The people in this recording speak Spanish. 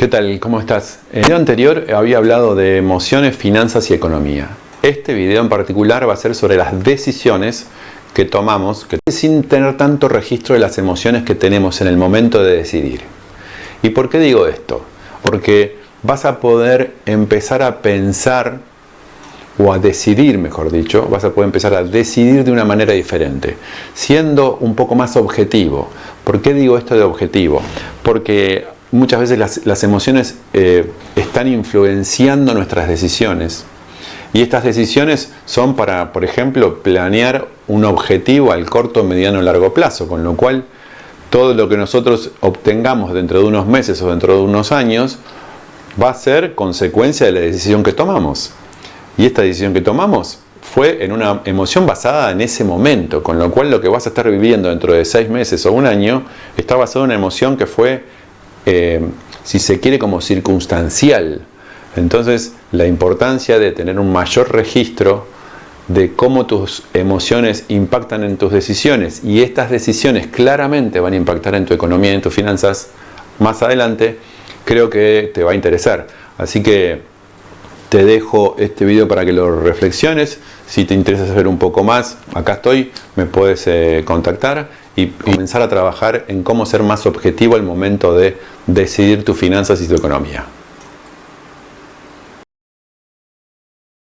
¿Qué tal? ¿Cómo estás? En el video anterior había hablado de emociones, finanzas y economía. Este video en particular va a ser sobre las decisiones que tomamos que sin tener tanto registro de las emociones que tenemos en el momento de decidir. ¿Y por qué digo esto? Porque vas a poder empezar a pensar o a decidir, mejor dicho, vas a poder empezar a decidir de una manera diferente, siendo un poco más objetivo. ¿Por qué digo esto de objetivo? Porque muchas veces las, emociones eh, están influenciando nuestras decisiones. Y estas decisiones son para, por ejemplo, planear un objetivo al corto, mediano o largo plazo, con lo cual todo lo que nosotros obtengamos dentro de unos meses o dentro de unos años va a ser consecuencia de la decisión que tomamos. Y esta decisión que tomamos fue en una emoción basada en ese momento, con lo cual lo que vas a estar viviendo dentro de seis meses o un año está basado en una emoción que fue eh, si se quiere, como circunstancial. Entonces, la importancia de tener un mayor registro de cómo tus emociones impactan en tus decisiones y estas decisiones claramente van a impactar en tu economía y en tus finanzas más adelante, creo que te va a interesar. Así que te dejo este video para que lo reflexiones. Si te interesa saber un poco más, acá estoy, me puedes eh, contactar y comenzar a trabajar en cómo ser más objetivo al momento de decidir tus finanzas y tu economía.